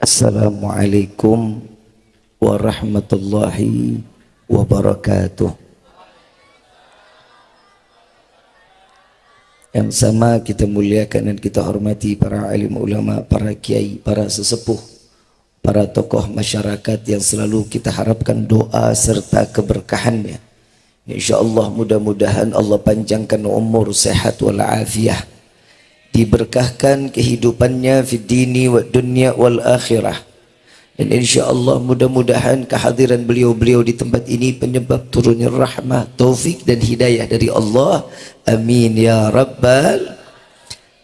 Assalamualaikum warahmatullahi wabarakatuh. Yang sama kita muliakan dan kita hormati para alim ulama, para kiai, para sesepuh, para tokoh masyarakat yang selalu kita harapkan doa serta keberkahannya. InsyaAllah mudah-mudahan Allah panjangkan umur sehat walafiat diberkahkan kehidupannya di dini wa dunia wal akhirah. Dan insyaallah mudah-mudahan kehadiran beliau-beliau di tempat ini penyebab turunnya rahmah taufik dan hidayah dari Allah. Amin ya rabbal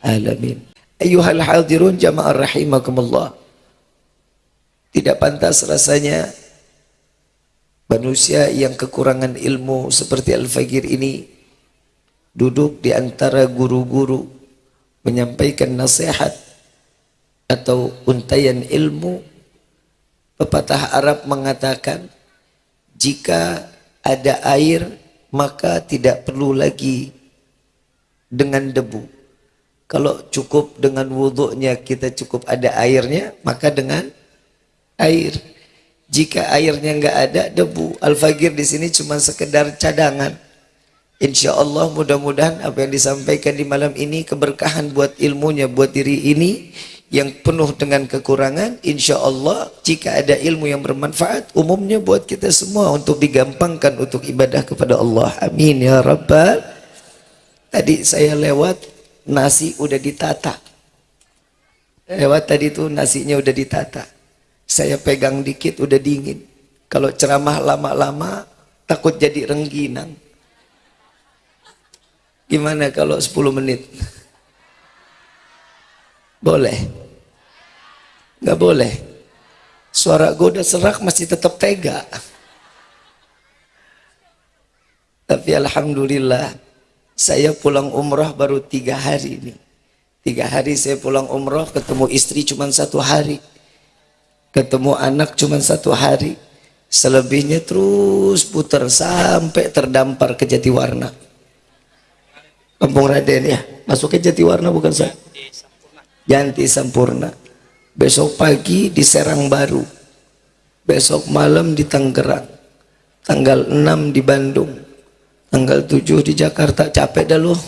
alamin. Ayuhal hadirun jamaah rahimakumullah. Tidak pantas rasanya manusia yang kekurangan ilmu seperti Al-Fagir ini duduk di antara guru-guru menyampaikan nasihat atau untayan ilmu pepatah Arab mengatakan jika ada air maka tidak perlu lagi dengan debu. Kalau cukup dengan wudhunya kita cukup ada airnya maka dengan air. Jika airnya enggak ada debu. Al-fagir di sini cuma sekedar cadangan Insya Allah mudah-mudahan apa yang disampaikan di malam ini keberkahan buat ilmunya buat diri ini yang penuh dengan kekurangan Insya Allah jika ada ilmu yang bermanfaat umumnya buat kita semua untuk digampangkan untuk ibadah kepada Allah. Amin ya rabbal. Tadi saya lewat nasi udah ditata. Lewat tadi tuh nasinya udah ditata. Saya pegang dikit udah dingin. Kalau ceramah lama-lama takut jadi rengginang Gimana kalau 10 menit? Boleh? Gak boleh? Suara gue udah serak masih tetap tega. Tapi Alhamdulillah saya pulang umroh baru tiga hari ini. Tiga hari saya pulang umroh ketemu istri cuma satu hari. Ketemu anak cuma satu hari. Selebihnya terus putar sampai terdampar ke Jatiwarna. Kampung Raden ya. Masuknya Jatiwarna bukan saya. Janti Sampurna. Besok pagi di Serang Baru. Besok malam di Tangerang. Tanggal 6 di Bandung. Tanggal 7 di Jakarta. Capek dah loh.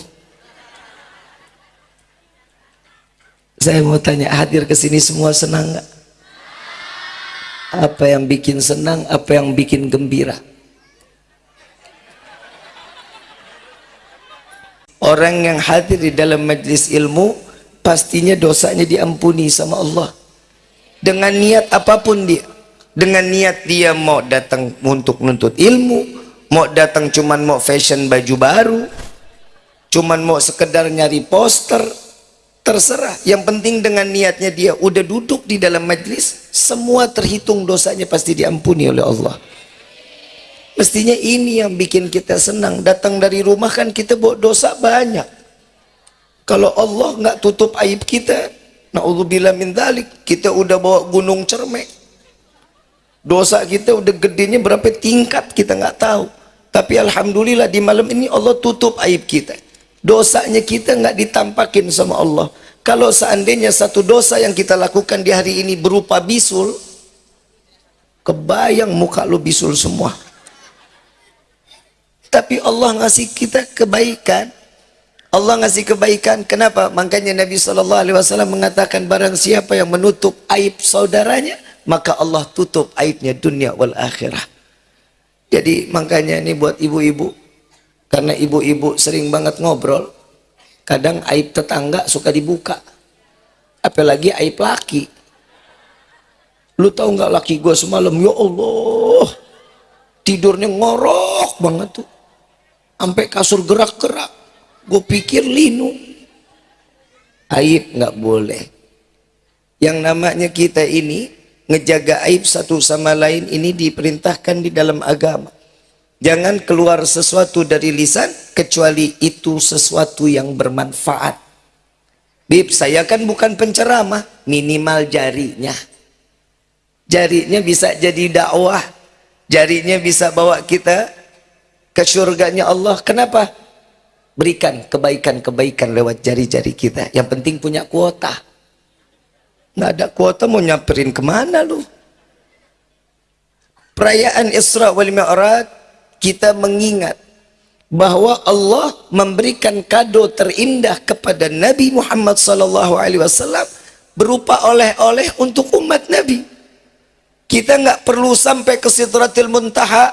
Saya mau tanya, hadir ke sini semua senang nggak? Apa yang bikin senang, apa yang bikin gembira? Orang yang hadir di dalam majlis ilmu pastinya dosanya diampuni sama Allah. Dengan niat apa pun dia. Dengan niat dia mau datang untuk menuntut ilmu, mau datang cuman mau fashion baju baru, cuman mau sekedar nyari poster, terserah. Yang penting dengan niatnya dia udah duduk di dalam majlis, semua terhitung dosanya pasti diampuni oleh Allah. Mestinya ini yang bikin kita senang. Datang dari rumah kan kita buat dosa banyak. Kalau Allah nggak tutup aib kita, naudzubillah min dalik, kita udah bawa gunung cermek. Dosa kita udah gedenya berapa tingkat kita nggak tahu. Tapi alhamdulillah di malam ini Allah tutup aib kita. Dosanya kita nggak ditampakin sama Allah. Kalau seandainya satu dosa yang kita lakukan di hari ini berupa bisul, kebayang muka lu bisul semua tapi Allah ngasih kita kebaikan. Allah ngasih kebaikan. Kenapa? Makanya Nabi SAW mengatakan barang siapa yang menutup aib saudaranya maka Allah tutup aibnya dunia wal akhirah. Jadi makanya ini buat ibu-ibu. Karena ibu-ibu sering banget ngobrol kadang aib tetangga suka dibuka. Apalagi aib laki. Lu tahu nggak laki gue semalam? Ya Allah tidurnya ngorok banget tuh sampai kasur gerak-gerak. Gue pikir linu. Aib nggak boleh. Yang namanya kita ini ngejaga aib satu sama lain ini diperintahkan di dalam agama. Jangan keluar sesuatu dari lisan kecuali itu sesuatu yang bermanfaat. Bib, saya kan bukan penceramah. Minimal jarinya. Jarinya bisa jadi dakwah. Jarinya bisa bawa kita ke surganya Allah. Kenapa? Berikan kebaikan-kebaikan lewat jari-jari kita. Yang penting punya kuota. nggak ada kuota mau nyamperin ke mana lu perayaan Isra wal Mi'raj kita mengingat bahwa Allah memberikan kado terindah kepada Nabi Muhammad sallallahu alaihi wasallam berupa oleh-oleh untuk umat Nabi. Kita nggak perlu sampai ke Sidratil Muntaha,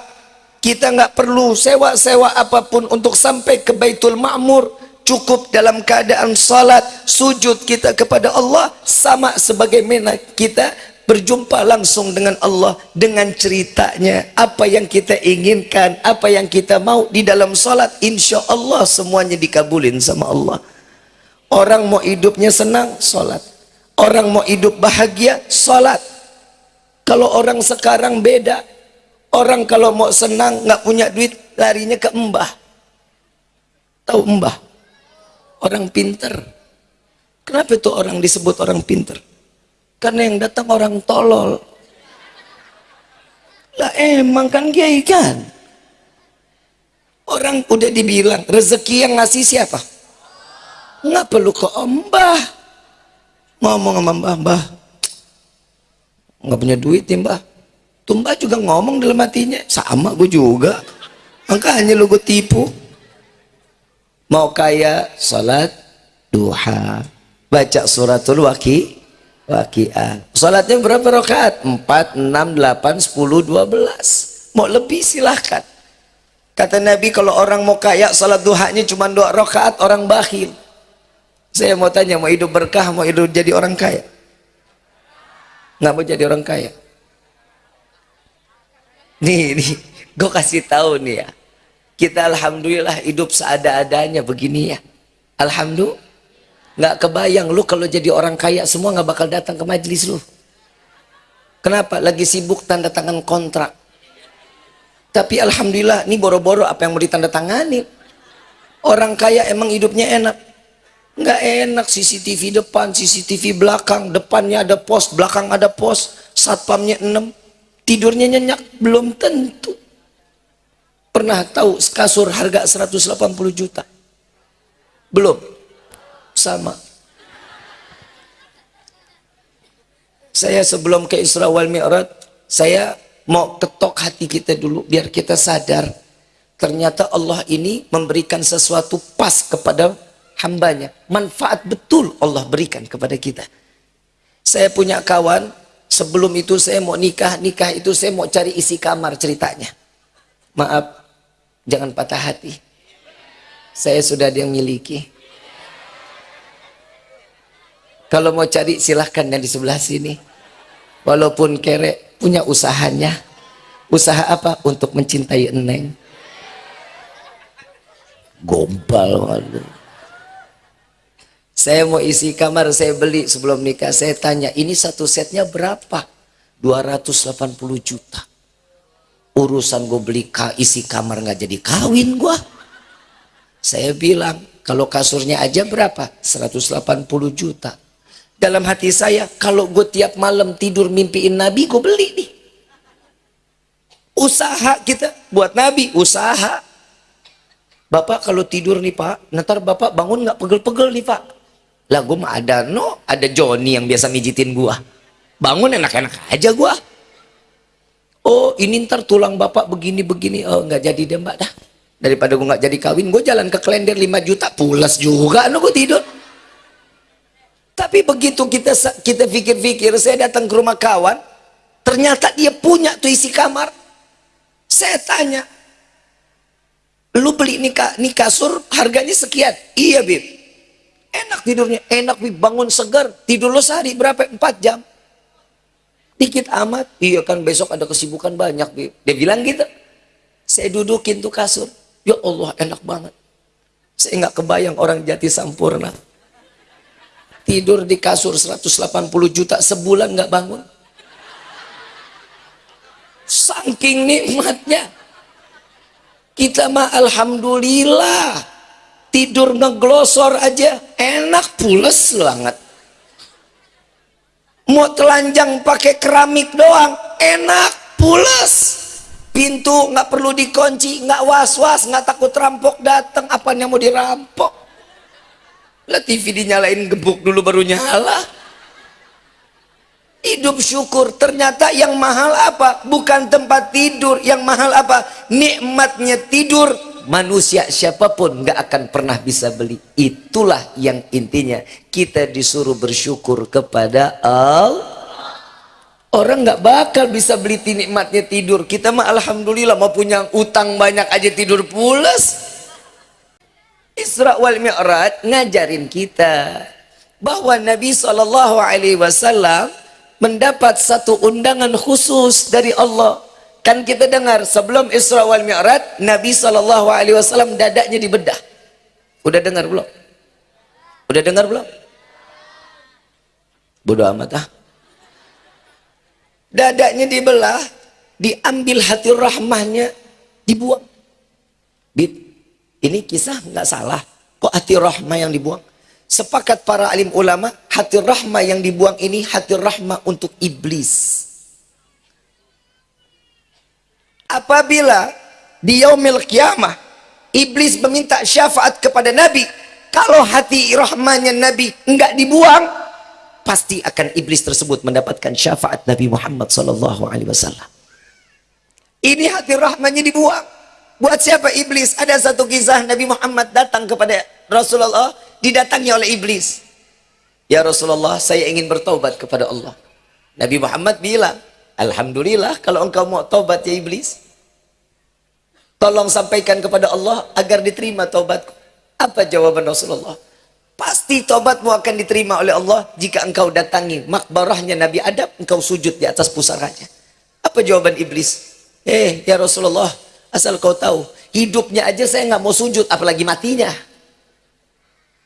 kita nggak perlu sewa-sewa apa pun untuk sampai ke Baitul Ma'mur. Cukup dalam keadaan salat, sujud kita kepada Allah sama sebagaimana kita berjumpa langsung dengan Allah dengan ceritanya. Apa yang kita inginkan apa yang kita mau di dalam salat insya Allah semuanya dikabulin sama Allah. Orang mau hidupnya senang salat. Orang mau hidup bahagia salat. Kalau orang sekarang beda orang kalau mau senang nggak punya duit larinya ke embah tahu embah orang pinter. Kenapa itu orang disebut orang pinter? Karena yang datang orang tolol. Lah emang kan kiai kan? Orang udah dibilang rezeki yang ngasih siapa? Nggak perlu ke mbah. Ngomong sama mbah mbah. Nggak punya duit ya mbah tuh mbah juga ngomong dalam hatinya sama gue juga makanya lu gue tipu mau kaya salat duha baca suratul waki Wakiah. Salatnya berapa rakaat? 4, 6, 8, 10, 12. Mau lebih silahkan. Kata Nabi kalau orang mau kaya salat duhanya cuma dua rakaat orang bakhil. Saya mau tanya mau hidup berkah mau hidup jadi orang kaya? Nggak mau jadi orang kaya? Nih, nih, gue kasih tahu nih ya. Kita alhamdulillah hidup seada-adanya begini ya. Alhamdulillah. Nggak kebayang lu kalau jadi orang kaya semua nggak bakal datang ke majelis lu. Kenapa? Lagi sibuk tanda tangan kontrak. Tapi alhamdulillah ini boro-boro apa yang mau ditanda tangani orang kaya emang hidupnya enak. Nggak enak CCTV depan CCTV belakang. Depannya ada pos belakang ada pos. Satpamnya 6 tidurnya nyenyak belum tentu. Pernah tahu kasur harga 180 juta? Belum. Sama. Saya sebelum ke Isra wal Mi'raj saya mau ketok hati kita dulu biar kita sadar. Ternyata Allah ini memberikan sesuatu pas kepada hambanya. Manfaat betul Allah berikan kepada kita. Saya punya kawan sebelum itu saya mau nikah nikah itu saya mau cari isi kamar ceritanya maaf jangan patah hati saya sudah ada yang miliki kalau mau cari silahkan yang di sebelah sini. Walaupun kere punya usahanya. Usaha apa? Untuk mencintai Eneng. Gombal waduh. Saya mau isi kamar, saya beli sebelum nikah. Saya tanya, ini satu setnya berapa? 280 juta. Urusan gue beli isi kamar nggak jadi kawin gue. Saya bilang, kalau kasurnya aja berapa? 180 juta dalam hati saya kalau gue tiap malam tidur mimpiin Nabi gue beli nih usaha kita buat Nabi usaha Bapak kalau tidur nih Pak nanti Bapak bangun nggak pegel-pegel nih Pak lah gue mah ada no ada Joni yang biasa mijitin gue bangun enak-enak aja gue oh ini ntar tulang Bapak begini-begini. Oh nggak jadi deh Mbak dah. Daripada gue nggak jadi kawin gue jalan ke klender 5 juta. Pulas juga no gue tidur. Tapi begitu kita kita pikir-pikir, saya datang ke rumah kawan, ternyata dia punya tuh isi kamar. Saya tanya, lu beli nih, nih kasur harganya sekian? Iya Bib. Enak tidurnya, enak bangun segar. Tidur lo sehari berapa? Empat jam. Dikit amat. Iya kan besok ada kesibukan banyak Bib. Dia bilang gitu. Saya dudukin tuh kasur. Ya Allah enak banget. Saya nggak kebayang orang jati sampurna tidur di kasur 180 juta sebulan nggak bangun saking nikmatnya kita mah alhamdulillah tidur ngeglosor aja enak pules banget. Mau telanjang pakai keramik doang enak pules. Pintu nggak perlu dikunci nggak was was nggak takut rampok datang apa yang mau dirampok? Lah TV dinyalain gebuk dulu baru nyala. hidup syukur ternyata yang mahal apa? Bukan tempat tidur yang mahal apa? Nikmatnya tidur manusia siapa pun nggak akan pernah bisa beli. Itulah yang intinya. Kita disuruh bersyukur kepada Allah orang nggak bakal bisa beli nikmatnya tidur. Kita mah alhamdulillah mau punya utang banyak aja tidur pulas. Isra wal Mi'raj ngajarin kita bahwa Nabi Shallallahu Alaihi Wasallam mendapat satu undangan khusus dari Allah kan kita dengar sebelum Isra wal Mi'raj Nabi Shallallahu alaihi wasallam dadanya dibedah. Udah dengar belum? Udah dengar belum? Bodoh amat ah. Dadanya dibelah diambil hati rahmahnya dibuang. Ini kisah nggak salah. Kok hati rahmah yang dibuang? Sepakat para alim ulama, hati rahmah yang dibuang ini hati rahmah untuk iblis. Apabila di yaumil kiamah, iblis meminta syafaat kepada Nabi, kalau hati rahmahnya Nabi enggak dibuang, pasti akan iblis tersebut mendapatkan syafaat Nabi Muhammad sallallahu alaihi wasallam. Ini hati rahmahnya dibuang. Buat siapa iblis? Ada satu kisah Nabi Muhammad datang kepada Rasulullah didatangi oleh iblis. Ya Rasulullah, saya ingin bertobat kepada Allah. Nabi Muhammad bilang, Alhamdulillah kalau engkau mau tobat ya iblis. Tolong sampaikan kepada Allah agar diterima tobatku. Apa jawaban Rasulullah? Pasti tobatmu akan diterima oleh Allah jika engkau datangi makbarahnya Nabi Adam, engkau sujud di atas pusaranya. Apa jawaban iblis? Eh, ya Rasulullah, asal kau tahu, hidupnya aja saya nggak mau sujud, apalagi matinya.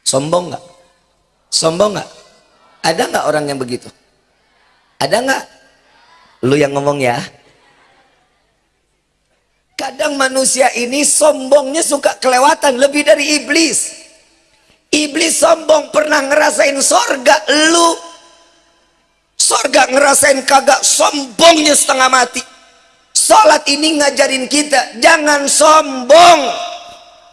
Sombong nggak? Sombong nggak? Ada nggak orang yang begitu? Ada nggak? Lu yang ngomong ya. Kadang manusia ini sombongnya suka kelewatan lebih dari iblis. Iblis sombong pernah ngerasain sorga, lu sorga ngerasain kagak sombongnya setengah mati. Salat ini ngajarin kita jangan sombong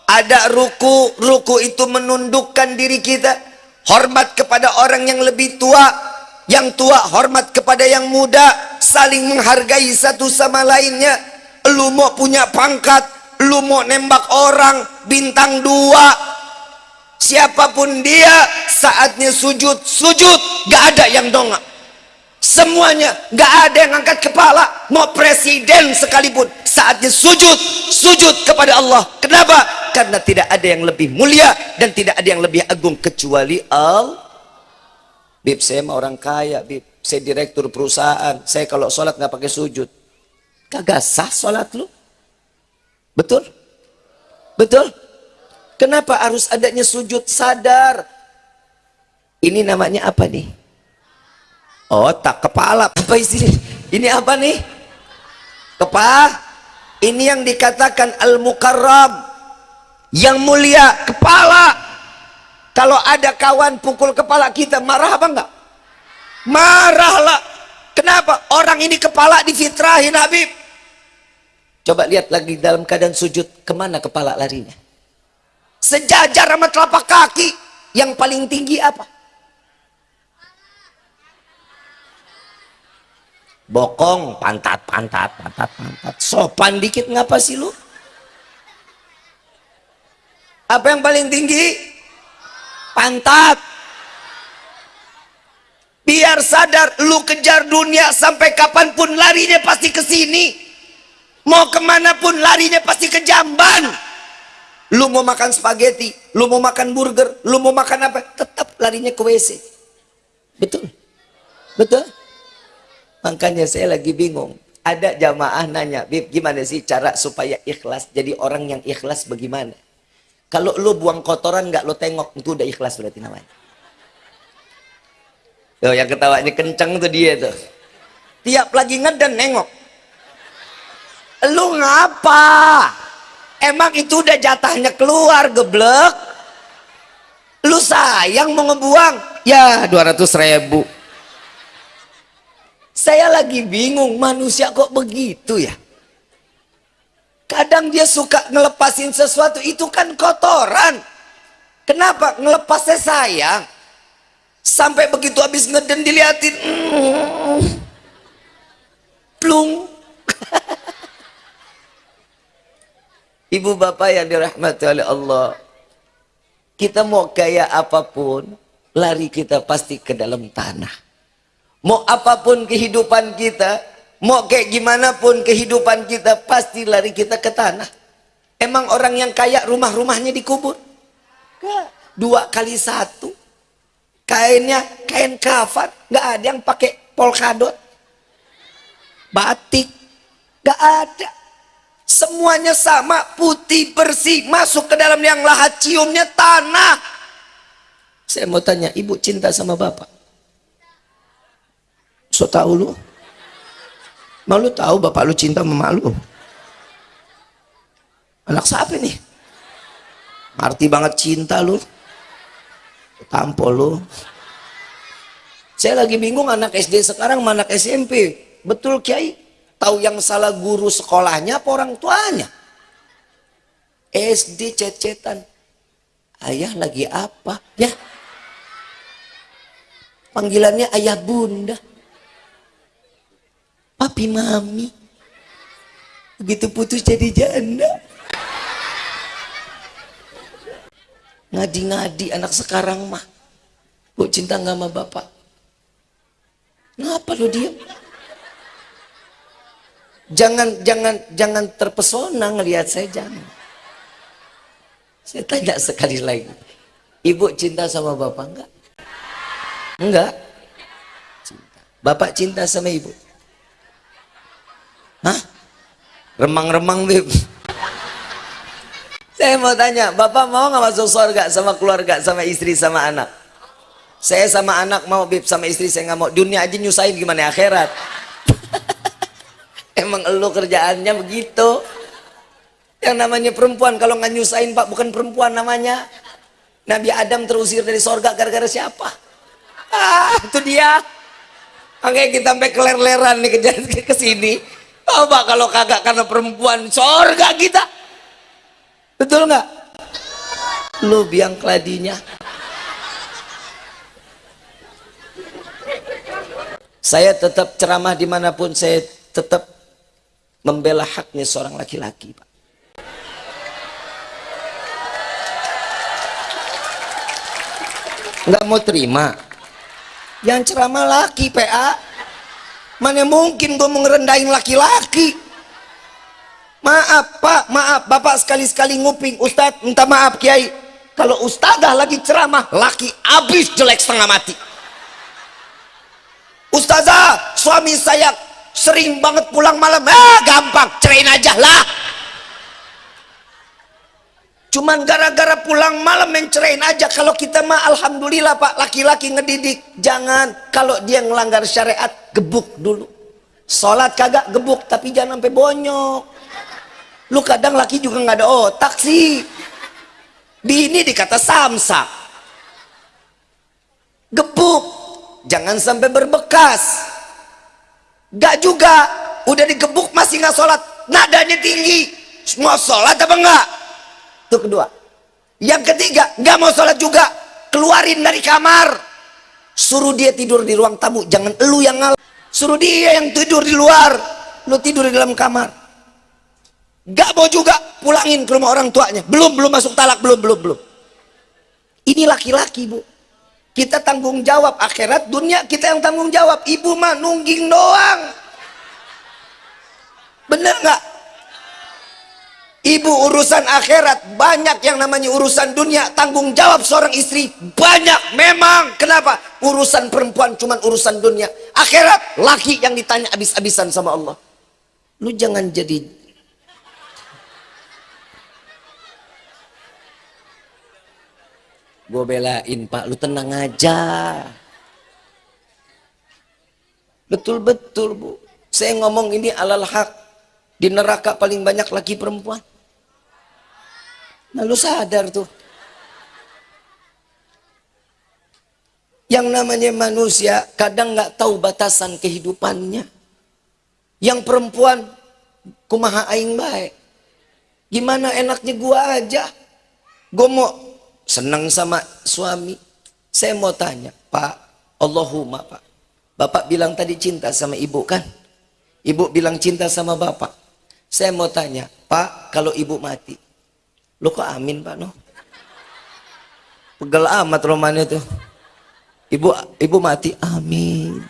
ada ruku ruku itu menundukkan diri kita hormat kepada orang yang lebih tua yang tua hormat kepada yang muda saling menghargai satu sama lainnya lu mau punya pangkat lu mau nembak orang bintang dua. Siapa pun dia saatnya sujud sujud. Gak ada yang dongak. Semuanya gak ada yang angkat kepala. Mau presiden sekalipun saatnya sujud sujud kepada Allah. Kenapa? Karena tidak ada yang lebih mulia dan tidak ada yang lebih agung kecuali Allah Bib saya mah orang kaya Bib. Saya direktur perusahaan. Saya kalau sholat nggak pakai sujud kagak sah sholat lu? Betul? Betul? Kenapa harus adanya sujud sadar? Ini namanya apa nih? Otak kepala apa isinya? Ini apa nih? Kepala? Ini yang dikatakan al-mukarram. Yang mulia kepala. Kalau ada kawan pukul kepala kita marah apa enggak? Marahlah kenapa? Orang ini kepala difitrahin Habib coba lihat lagi dalam keadaan sujud ke mana kepala larinya? Sejajar sama telapak kaki. Yang paling tinggi apa? Bokong pantat pantat pantat pantat. Sopan dikit ngapa sih lu? Apa yang paling tinggi? Pantat. Biar sadar lu kejar dunia sampai kapan pun larinya pasti ke sini mau ke mana pun larinya pasti ke jamban lu mau makan spaghetti lu mau makan burger lu mau makan apa tetap larinya ke WC betul betul Makanya saya lagi bingung. Ada jamaah nanya, Bib, gimana sih cara supaya ikhlas? Jadi orang yang ikhlas bagaimana? Kalau lu buang kotoran nggak lu tengok, itu udah ikhlas berarti namanya. Tuh, yang ketawanya kenceng tuh dia tuh. Tiap lagi ngeden nengok. Lu ngapa? Emang itu udah jatahnya keluar, geblek. Lu sayang mau ngebuang? Ya, 200 ribu saya lagi bingung, manusia kok begitu ya? Kadang dia suka ngelepasin sesuatu, itu kan kotoran. Kenapa? Ngelepasnya sayang. sampai begitu habis ngeden diliatin mm, plung ibu bapak yang dirahmati oleh Allah. Kita mau kaya apa pun lari kita pasti ke dalam tanah. Mau apa pun kehidupan kita mau kayak gimana pun kehidupan kita pasti lari kita ke tanah. Emang orang yang kaya rumah-rumahnya dikubur dua kali satu. Kainnya kain kafan nggak ada yang pakai polkadot. Batik nggak ada semuanya sama putih bersih masuk ke dalam yang lahat ciumnya tanah. Saya mau tanya ibu cinta sama bapak? So tahu lu? Malu tahu bapak lu cinta sama lu? Anak siapa nih arti banget cinta lu. Tampol lu. Saya lagi bingung anak SD sekarang mana anak SMP betul kiai tahu yang salah guru sekolahnya apa orang tuanya? SD cecetan. Ayah lagi apa? Ya. Panggilannya ayah bunda. Papi mami. Begitu putus jadi janda. Ngadi-ngadi anak sekarang mah. Bu cinta nggak sama bapak? Ngapa lo diem jangan jangan jangan terpesona ngelihat saya jangan saya tanya sekali lagi ibu cinta sama bapak enggak enggak cinta. bapak cinta sama ibu hah remang-remang beb saya mau tanya, Bapak mau nggak masuk surga sama keluarga, sama istri, sama anak? Saya sama anak mau bib sama istri saya nggak mau. Dunia aja nyusahin gimana akhirat? Emang elu kerjaannya begitu. Yang namanya perempuan kalau nggak nyusahin pak bukan perempuan namanya. Nabi Adam terusir dari surga gara-gara siapa? Ah, itu dia. Makanya kita sampai keler-leran nih ke, ke sini. Coba kalau kagak karena perempuan surga kita. Betul nggak? Lu biang keladinya. Saya tetap ceramah di mana pun, saya tetap membela haknya seorang laki-laki, Pak. Nggak mau terima. Yang ceramah laki, PA. Mana mungkin gue mau ngerendahin laki-laki? Maaf pak, maaf bapak sekali-sekali nguping Ustadz minta maaf kiai kalau ustazah lagi ceramah laki abis jelek setengah mati Ustazah suami saya sering banget pulang malam. Eh gampang. Cerain aja lah. Cuman gara-gara pulang malam yang cerain aja. Kalau kita mah Alhamdulillah pak laki-laki ngedidik. Jangan. Kalau dia ngelanggar syariat gebuk dulu. Sholat kagak gebuk tapi jangan sampai bonyok. Lu kadang laki juga nggak ada otak sih. Bini dikata samsak. Gebuk. Jangan sampai berbekas gak juga. Udah digebuk masih nggak sholat. Nadanya tinggi. Mau sholat apa enggak itu kedua. Yang ketiga nggak mau sholat juga. Keluarin dari kamar. Suruh dia tidur di ruang tamu. Jangan lu yang ngalah suruh dia yang tidur di luar. Lu tidur di dalam kamar. Gak mau juga. Pulangin ke rumah orang tuanya. Belum, belum masuk talak, belum, belum, belum. Ini laki-laki bu. Kita tanggung jawab akhirat, dunia kita yang tanggung jawab. Ibu mah nungging doang. Bener nggak? Ibu urusan akhirat banyak yang namanya urusan dunia tanggung jawab seorang istri banyak memang kenapa urusan perempuan cuman urusan dunia akhirat laki yang ditanya abis-abisan sama Allah lu jangan jadi gue belain pak lu tenang aja. Betul-betul bu. Saya ngomong ini alal hak. Di neraka paling banyak laki perempuan. Nah lu sadar tuh. Yang namanya manusia kadang nggak tahu batasan kehidupannya. Yang perempuan kumaha aing baik gimana enaknya gua aja? Gue mau senang sama suami saya mau tanya Pak, Allahumma Pak. Bapak bilang tadi cinta sama ibu kan? Ibu bilang cinta sama bapak. Saya mau tanya, Pak, kalau ibu mati, lo kok amin Pak no? Pegel amat romannya tuh. Ibu ibu mati, amin.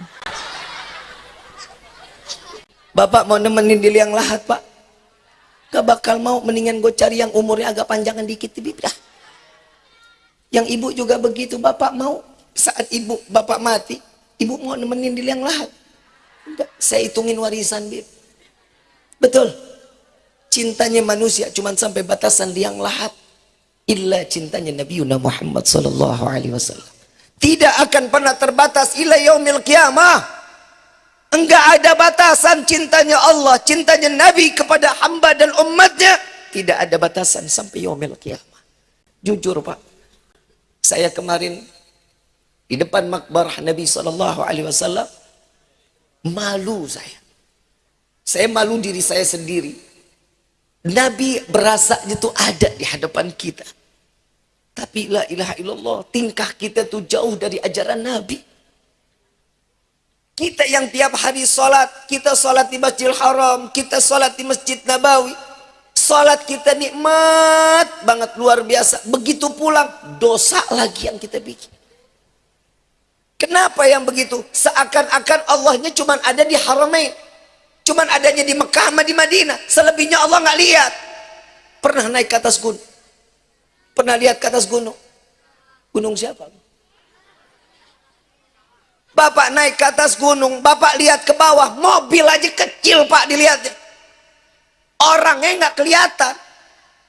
Bapak mau nemenin di liang lahat Pak. Gak bakal mau, mendingan gue cari yang umurnya agak panjangan dikit, dah. Yang ibu juga begitu, bapak mau saat ibu bapak mati, ibu mau nemenin di liang lahat. Enggak, saya hitungin warisan, Bib. Betul. Cintanya manusia cuma sampai batasan liang lahat. Illa cintanya Nabi Muhammad sallallahu alaihi wasallam. Tidak akan pernah terbatas ila yaumil kiamah. Enggak ada batasan cintanya Allah, cintanya Nabi kepada hamba dan umatnya. Tidak ada batasan sampai yaumil kiamah. Jujur Pak, saya kemarin di depan makbarah Nabi Sallallahu Alaihi Wasallam malu saya. Saya malu diri saya sendiri. Nabi berasa itu ada di hadapan kita. Tapi la ilaha illallah, tingkah kita tuh jauh dari ajaran Nabi. Kita yang tiap hari sholat, kita sholat di Masjidil Haram, kita sholat di Masjid Nabawi. Sholat kita nikmat banget, luar biasa. Begitu pulang, dosa lagi yang kita bikin. Kenapa yang begitu? Seakan-akan Allahnya cuma ada di Haramain. Cuma adanya di Mekah sama di Madinah. Selebihnya Allah nggak lihat. Pernah naik ke atas gunung? Pernah lihat ke atas gunung? Gunung siapa? Bapak naik ke atas gunung, Bapak lihat ke bawah, mobil aja kecil Pak dilihatnya. Orangnya nggak kelihatan.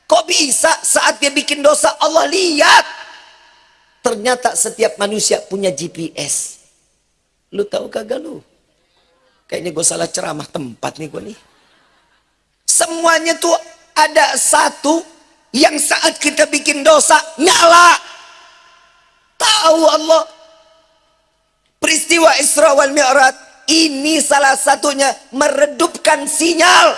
Kok bisa saat dia bikin dosa Allah lihat? Ternyata setiap manusia punya GPS. Lu tahu kagak lu? Kayaknya gue salah ceramah tempat nih gue nih. Semuanya tuh ada satu yang saat kita bikin dosa nyala. Tahu Allah Peristiwa Isra wal Mi'raj ini salah satunya meredupkan sinyal.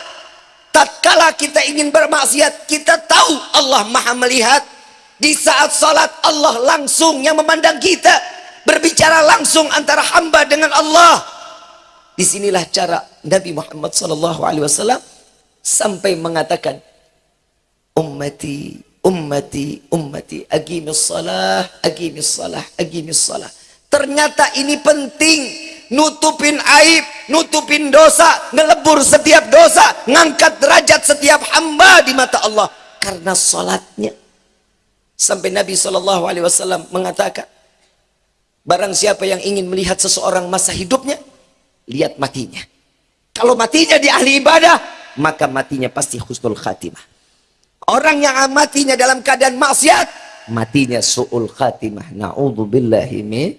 Tatkala kita ingin bermaksiat, kita tahu Allah Maha melihat. Di saat salat Allah langsung yang memandang kita, berbicara langsung antara hamba dengan Allah. Di sinilah cara Nabi Muhammad SAW sampai mengatakan, ummati, ummati, ummati, agimis salah, agimis salah, agimis salah Ternyata ini penting. Nutupin aib, nutupin dosa, ngelebur setiap dosa, ngangkat derajat setiap hamba di mata Allah. Karena sholatnya. Sampai Nabi SAW mengatakan, Barang siapa yang ingin melihat seseorang masa hidupnya, lihat matinya. Kalau matinya di ahli ibadah, maka matinya pasti husnul khatimah. Orang yang matinya dalam keadaan maksiat, matinya su'ul khatimah. Na'udhu billahi min